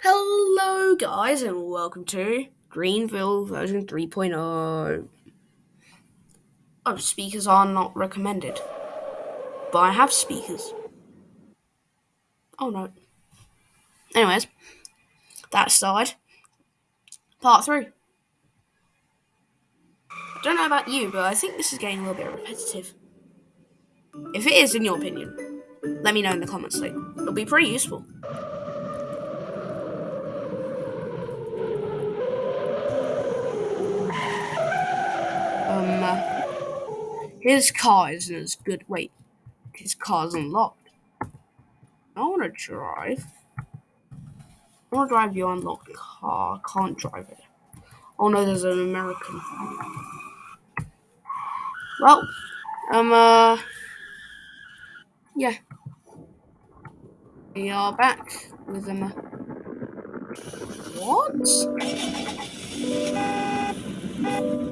Hello, guys, and welcome to Greenville version 3.0. Oh, speakers are not recommended, but I have speakers. Oh no. Anyways, that aside, part three. I don't know about you, but I think this is getting a little bit repetitive. If it is, in your opinion, let me know in the comments. Like, it'll be pretty useful. His car isn't as good. Wait, his car's unlocked. I want to drive. I want to drive your unlocked car. I can't drive it. Oh no, there's an American. Well, um, uh, yeah. We are back with. Um, what?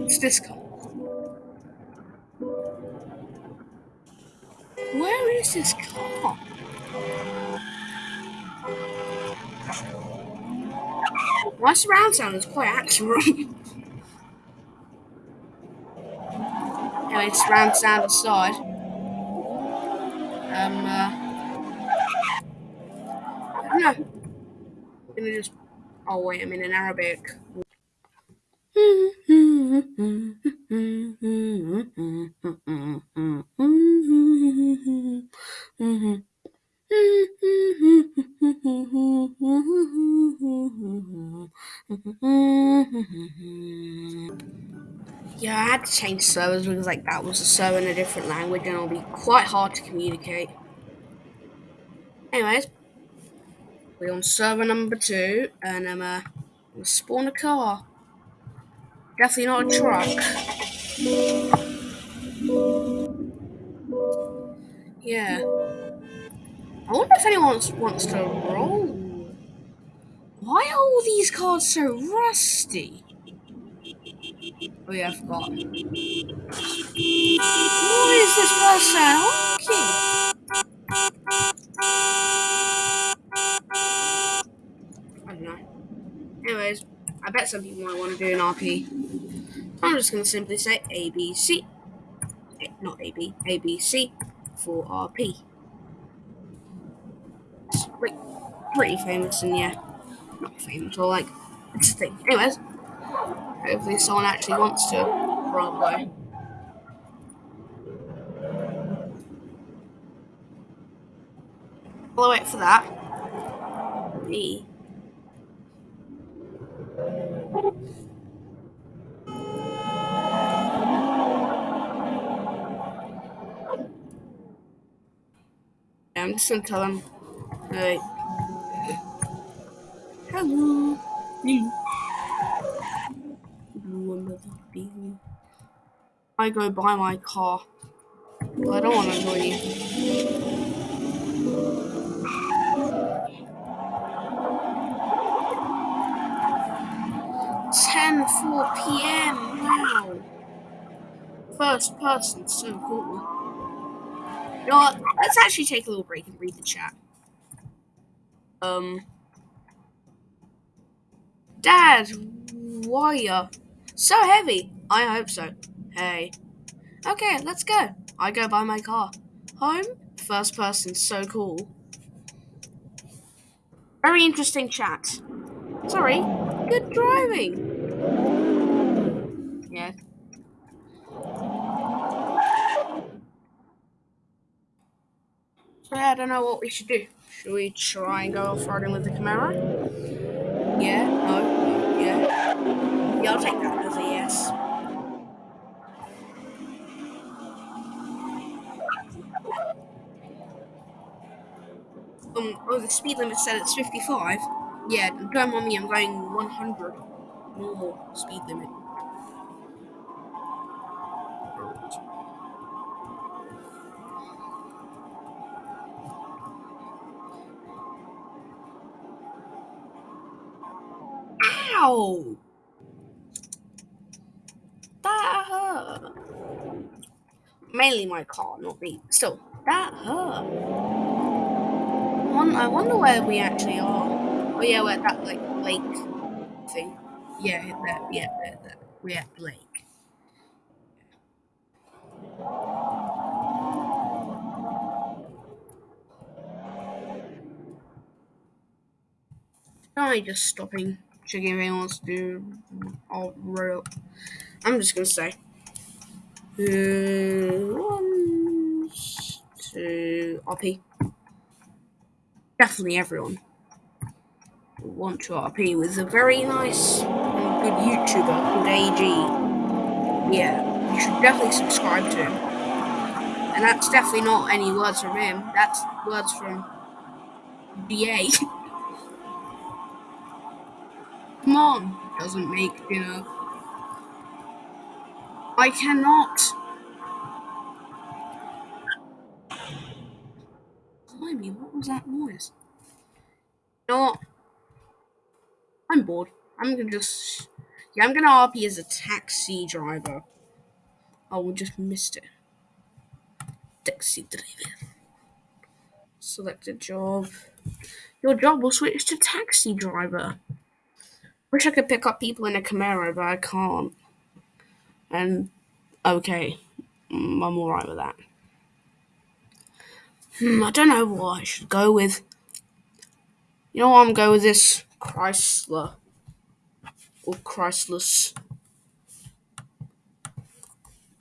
It's this car. Where is this car? My surround sound is quite action anyway, surround sound aside. Um, uh, I don't know. I'm gonna just. Oh wait, I'm in an Arabic. Yeah, I had to change servers because like that was a server in a different language and it'll be quite hard to communicate. Anyways, we're on server number two and I'm uh, gonna spawn a car. Definitely not a truck. Yeah. I wonder if anyone wants to roll. Why are all these cars so rusty? Oh yeah, I forgot. What is this person honking? I don't know. Anyways, I bet some people might want to do an RP. I'm just going to simply say ABC. Not AB, ABC for RP. It's pretty famous and yeah, not famous or like, it's a thing. Anyways, Hopefully someone actually wants to run away. While I wait for that, me. I'm just gonna tell him, hey, hello. I go buy my car. I don't want to annoy you. Ten four p.m. Wow. First person, so cool. You know what? Let's actually take a little break and read the chat. Um. Dad, why are so heavy? I hope so. Hey. Okay, let's go. I go buy my car. Home? First person, so cool. Very interesting chat. Sorry. Good driving. Yeah. So I don't know what we should do. Should we try and go off-roading with the Camaro? Yeah, no, yeah. Yeah, I'll take that as a yes. um, oh, the speed limit said it's 55. Yeah, don't mind me, I'm going 100. Normal speed limit. Ow! That hurt. Mainly my car, not me. Still, that hurt. I wonder where we actually are. Oh yeah, we're at that like lake thing. Yeah, that. Yeah, that. that. We're at the lake. I just stopping, checking if anyone wants to do. I'll roll. I'm just gonna say. One, two, RP. Definitely everyone want to RP with a very nice and good YouTuber called AG. Yeah, you should definitely subscribe to him. And that's definitely not any words from him. That's words from BA. Come on, doesn't make dinner. I cannot. Blimey, what was that noise? What? Bored. I'm gonna just. Yeah, I'm gonna RP as a taxi driver. Oh, we just missed it. Taxi driver. Select a job. Your job will switch to taxi driver. Wish I could pick up people in a Camaro, but I can't. And okay, mm, I'm alright with that. Hmm, I don't know what I should go with. You know what? I'm going with this Chrysler or Chryslers,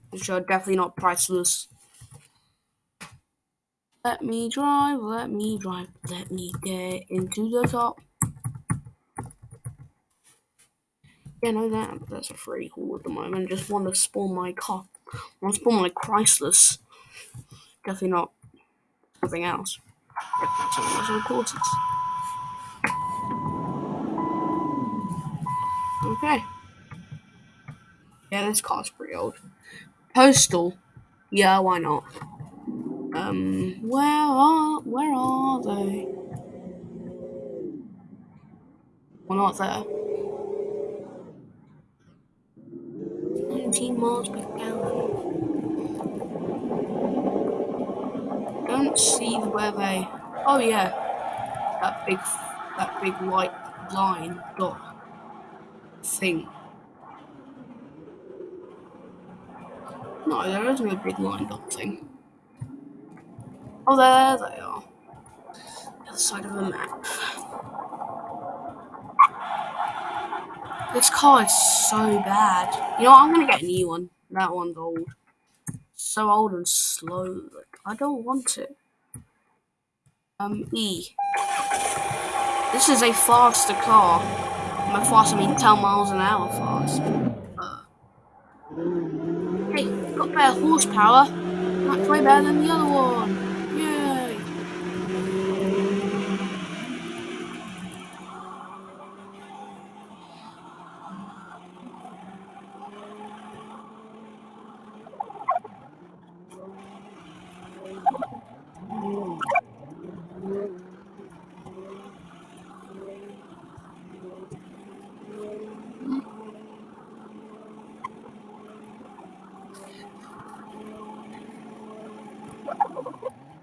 which are definitely not priceless. Let me drive, let me drive, let me get into the top. Yeah, no, that that's a free haul at the moment. Just want to spawn my car. want to spawn my Chryslers. Definitely not something else. Important. Okay. Yeah, this car's pretty old. Postal. Yeah, why not? Um, where are where are they? Well, not there. 19 miles per gallon. Don't see where they. Oh yeah, that big, that big white line dot thing. No, there is no big line dot thing. Oh, there they are. The other side of the map. This car is so bad. You know what? I'm gonna get a new one. That one's old. So old and slow. Like, I don't want it. Um, E. This is a faster car. By fast, I mean 10 miles an hour fast. Uh, hey, got better horsepower. That's way better than the other one. Yay!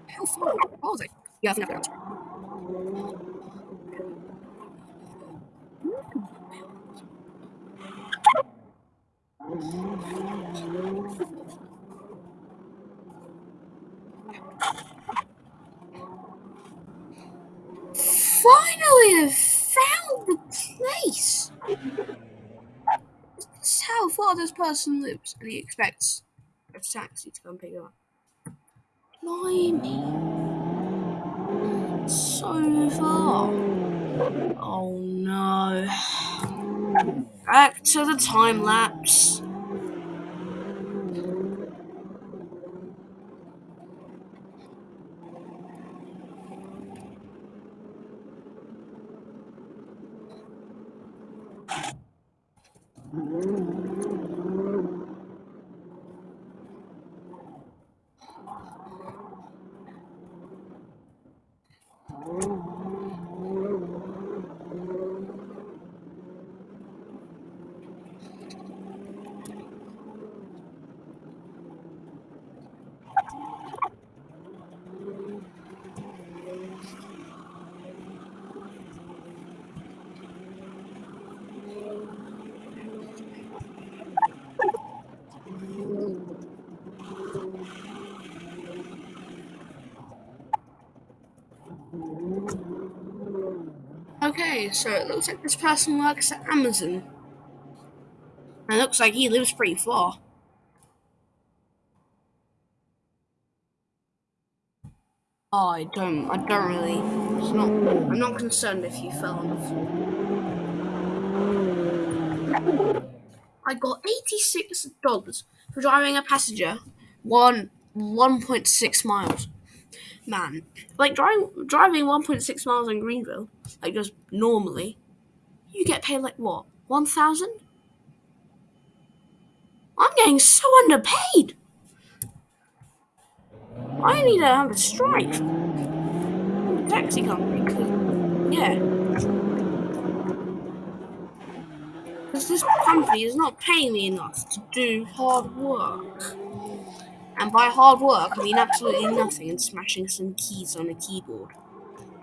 How far? What I I've got it. Finally, I've found the place. This is how far this person lives, and he expects a taxi to come pick him up. Blimey. Oh no. Back to the time lapse. So it looks like this person works at Amazon. And it looks like he lives pretty far. Oh, I don't, I don't really, it's not, I'm not concerned if you fell on the floor. I got $86 for driving a passenger one 1.6 miles. Man, like driving driving 1.6 miles in Greenville, like just normally, you get paid like what, 1,000? I'm getting so underpaid. I need to have a strike. Taxi company, yeah. Because this company is not paying me enough to do hard work. And by hard work, I mean absolutely nothing and smashing some keys on a keyboard.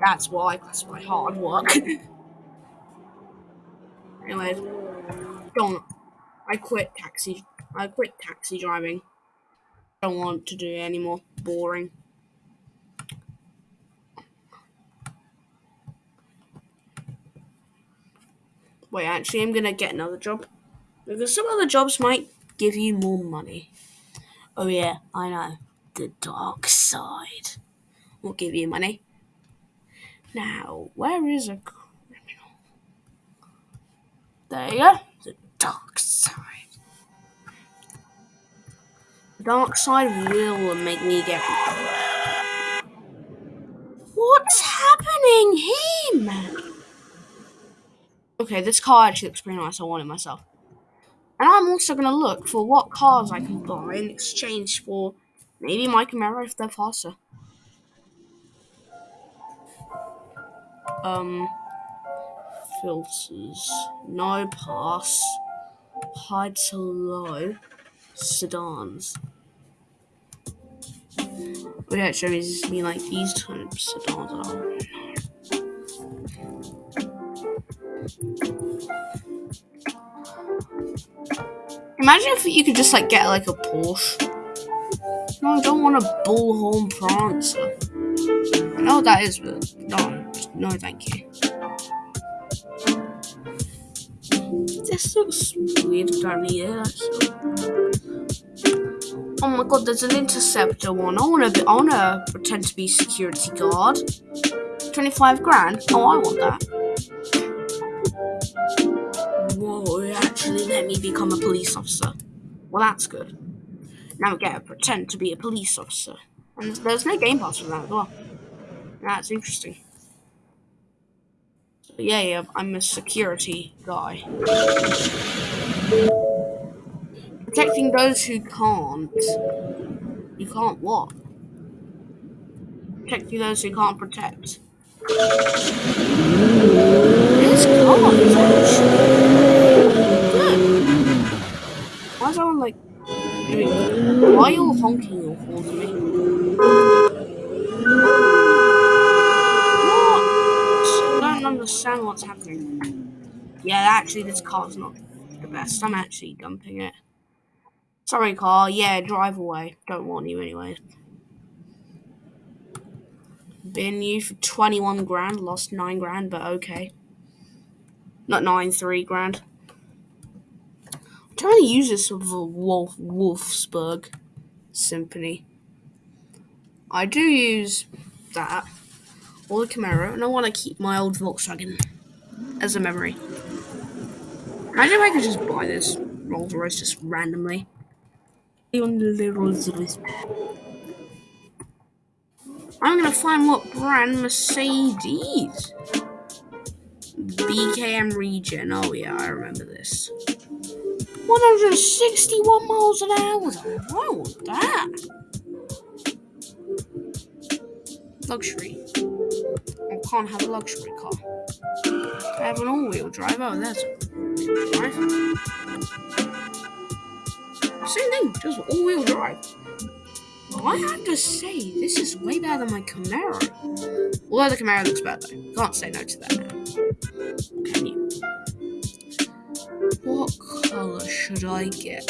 That's what I classify hard work. Anyways, don't. I quit taxi. I quit taxi driving don't want to do it anymore. Boring. Wait, actually, I'm gonna get another job. Because some other jobs might give you more money. Oh, yeah, I know. The dark side We'll give you money. Now, where is a criminal? There you go. The dark side. The dark side will make me get. What's happening here, man? Okay, this car actually looks pretty nice. I want it myself. And I'm also going to look for what cars I can buy in exchange for maybe my Camaro if they're faster. Um, filters, no pass, hide to low, sedans. But yeah, show me mean like these types of sedans are. Imagine if you could just like get like a Porsche. No, I don't want a bullhorn prancer. I know what that is, but no, no, thank you. This looks weird down here. Oh my god, there's an interceptor one. I wanna be I wanna pretend to be security guard. 25 grand? Oh I want that. Actually let me become a police officer. Well that's good. Now get to pretend to be a police officer. And there's no game pass for that as well. That's interesting. Yeah, yeah, I'm a security guy. Protecting those who can't. You can't what? Protecting those who can't protect. This car is actually. Why is everyone like doing Why are you honking your horn at me? What? I don't understand what's happening. Yeah, actually, this car's not the best. I'm actually dumping it. Sorry, car. Yeah, drive away. Don't want you anyway. Been you for 21 grand, lost 9 grand, but okay. Not 9, 3 grand. I'm trying to use this a Wolf Wolfsburg Symphony. I do use that, or the Camaro, and I want to keep my old Volkswagen as a memory. Imagine if I could just buy this Rolls Royce just randomly the. I'm gonna find what brand Mercedes. BKM region. Oh yeah, I remember this. 161 miles an hour. I want that. Luxury. I can't have a luxury car. I have an all-wheel drive. Oh, that's drive. Same thing, just all-wheel drive. I have to say, this is way better than my Camaro. Although the Camaro looks better, though. Can't say no to that now. Can you? What color should I get?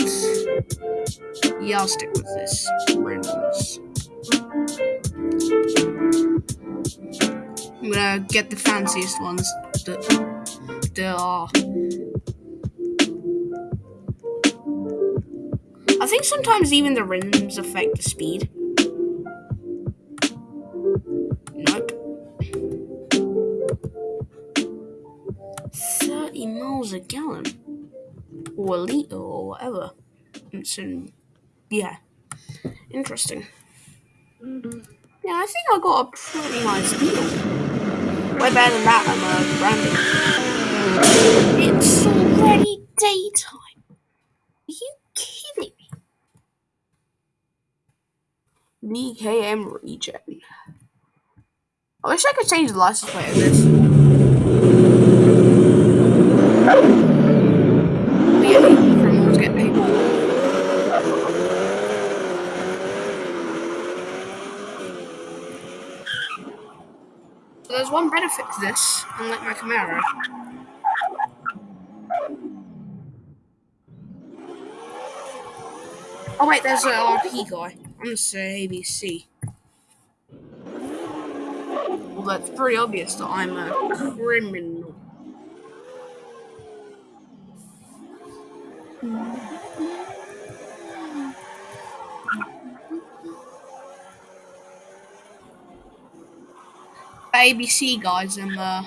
Yeah, I'll stick with this. Randomness. I'm gonna get the fanciest ones that there are. I think sometimes even the rims affect the speed. Nope. 30 miles a gallon. Or a litre or whatever. It's in, yeah. Interesting. Yeah, I think I got a pretty nice deal. Way better than that I'm uh, branding. It's already daytime. Are you kidding me? DKM regen. I wish I could change the license plate of this. But yeah, criminals get paid more. So there's one benefit to this, unlike my Camaro. Oh wait, there's an RP guy. I'm gonna say ABC. Well, that's pretty obvious that I'm a criminal. ABC guys, and uh,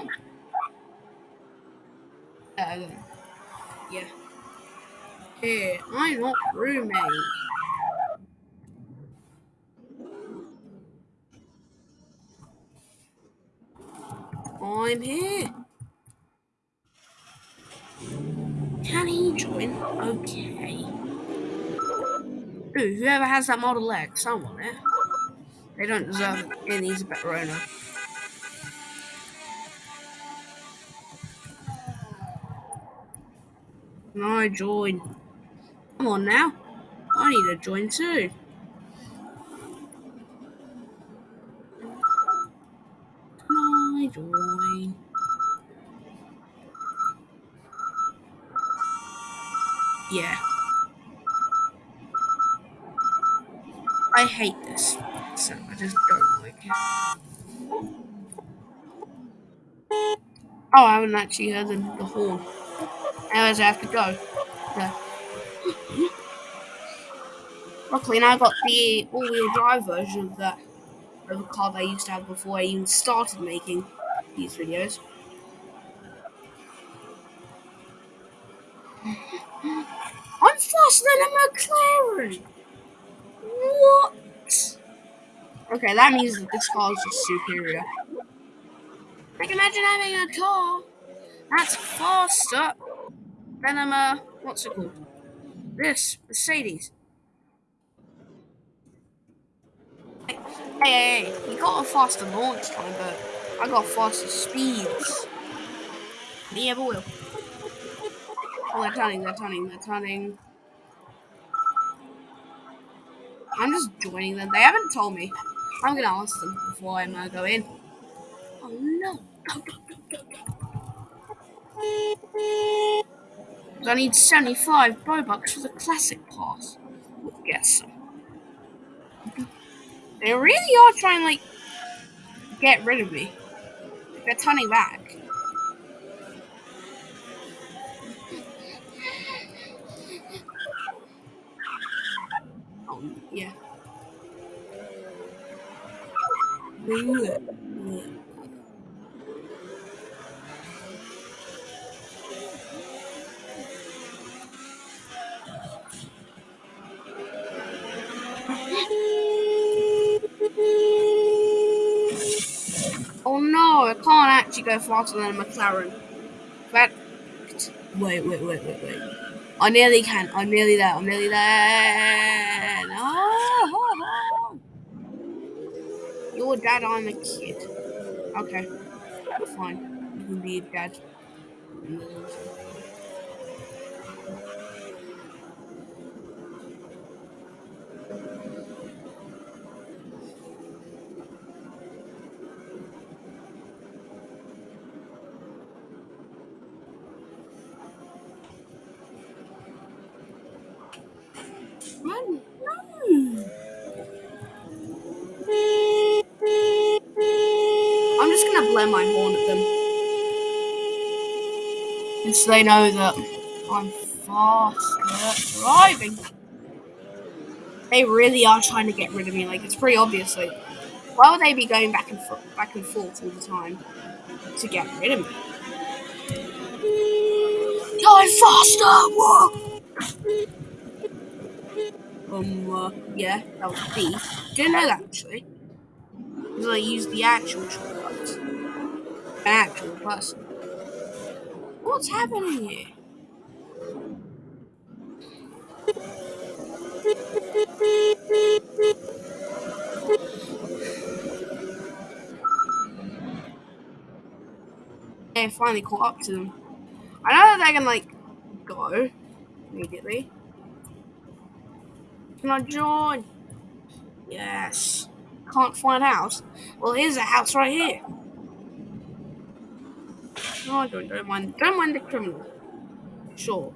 uh, yeah. Here, I'm not roommate. I'm here. Can he join? Okay. Ooh, whoever has that Model X, I want it. They don't deserve it. Needs a better owner. I join? Come on now. I need to join too. Can I join? Yeah. I hate this. So I just don't like it. Oh, I haven't actually heard the, the horn. Anyways, I have to go. Yeah. Luckily, now I got the all-wheel drive version of that of a car that I used to have before I even started making these videos. I'm faster than a McLaren. What? Okay, that means that this car is just superior. Like, imagine having a car that's faster uh, what's it called? This, Mercedes. Hey, hey, hey, you got a faster launch time, but I got faster speeds. Yeah, but will. Oh, they're turning, they're turning, they're turning. I'm just joining them. They haven't told me. I'm gonna ask them before I go in. Oh no. I need 75 Robux for the classic pass. We'll get some. They really are trying like get rid of me. They're turning back. Actually go faster than a McLaren. Wait, wait, wait, wait, wait. I nearly can. I'm nearly there. I'm nearly there. Ah, ah, ah. No. You're dad. I'm a kid. Okay, fine. You can be a dad. Man, no. I'm just gonna blare my horn at them. And so they know that I'm faster driving. They really are trying to get rid of me. Like it's pretty obvious. Like, why would they be going back and forth, back and forth all the time to get rid of me? Die faster! Whoa! Uh, yeah, that was B. Didn't know that actually. Because I used the actual shortcuts. An actual person. What's happening here? I finally caught up to them. I know that they can like go immediately. Can I join? Yes. Can't find a house. Well, here's a house right here. No, I don't. Don't mind. Don't mind the criminal. Sure.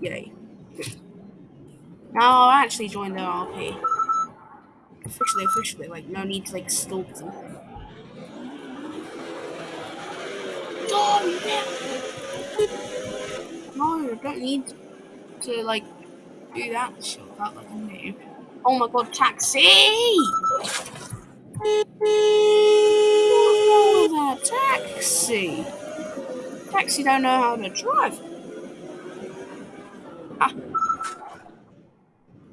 Yay. Oh, now I'll actually join the RP. Officially, officially, like no need to like stalk them. No, no, don't need to like do that shit that like a noob. Oh my god, taxi! Wrong that taxi? Taxi don't know how to drive. Ah.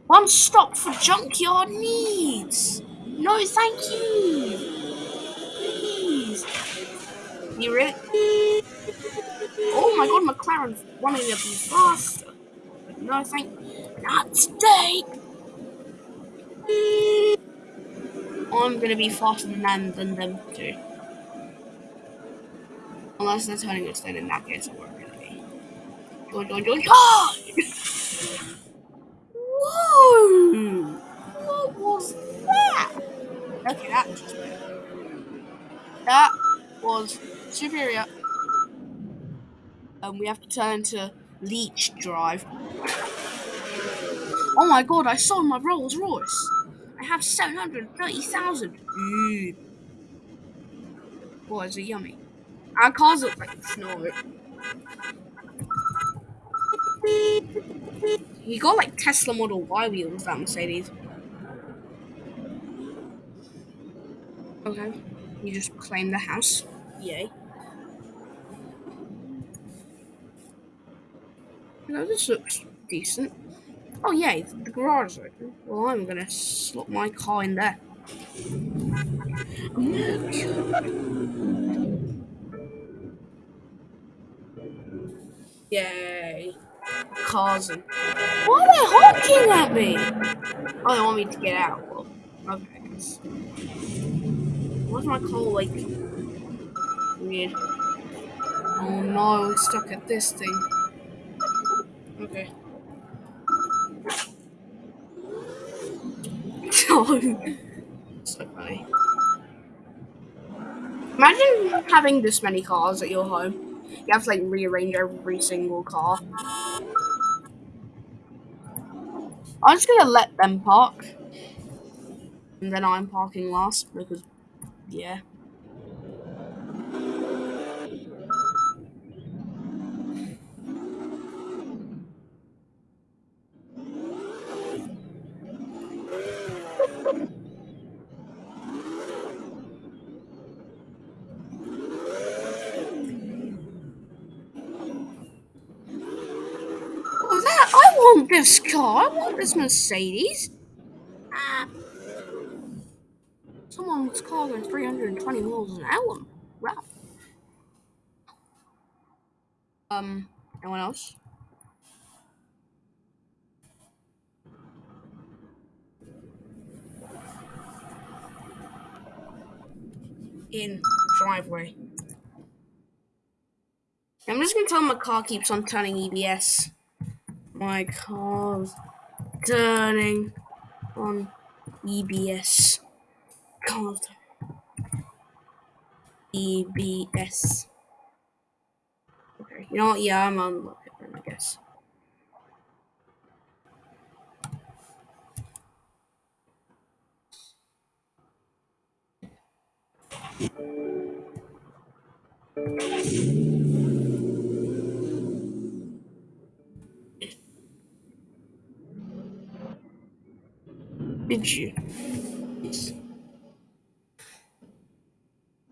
One stop for junkyard needs. No, thank you. Please. You really? Oh my god, McLaren wanting to be faster. No, thank. Not today. I'm gonna be faster than them, than them too. Unless they're turning us then in that case we're gonna be. Join, join, join, ah! Whoa! What was that? Okay, that was just weird. That was superior. And um, we have to turn to Leech Drive. Oh my god, I sold my Rolls Royce. I have 730,000. Mmm. Boy, is it yummy. Our cars look like snow. He got like Tesla Model Y wheels, that Mercedes. Okay. You just claim the house. Yay. Know, this looks decent. Oh, yay, the garage is open. Well, I'm gonna slot my car in there. Yay. Cars and... Why are they honking at me? Oh, they want me to get out. Well, okay. Why's my car, like, weird? Oh no, stuck at this thing. Okay. so funny. Imagine having this many cars at your home. You have to like rearrange every single car. I'm just gonna let them park. And then I'm parking last because, yeah. want this car. I want this Mercedes. Ah. Someone's car going 320 miles an hour. Wow. Um, anyone else? In driveway. I'm just gonna tell my car keeps on turning EBS my car's turning on EBS. Card. EBS. Okay, you know what? Yeah, I'm on then, I guess. Did you?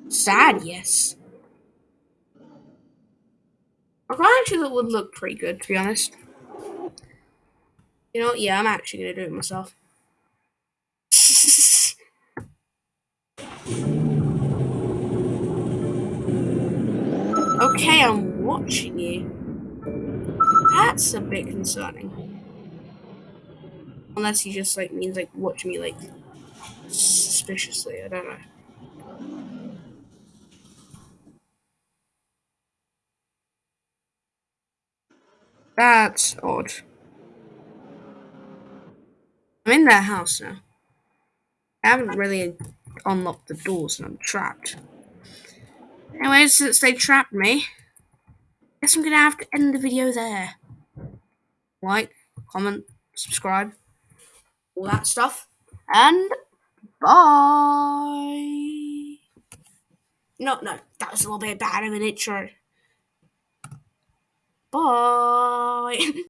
Sad, yes. I actually that would look pretty good, to be honest. You know, yeah, I'm actually gonna do it myself. okay, I'm watching you. That's a bit concerning. Unless he just like means like watch me like suspiciously. I don't know. That's odd. I'm in their house now. I haven't really unlocked the doors and I'm trapped. Anyways, since they trapped me, I guess I'm gonna have to end the video there. Like, comment, subscribe, all that stuff. And bye. No, no, that was a little bit bad of an intro. Bye.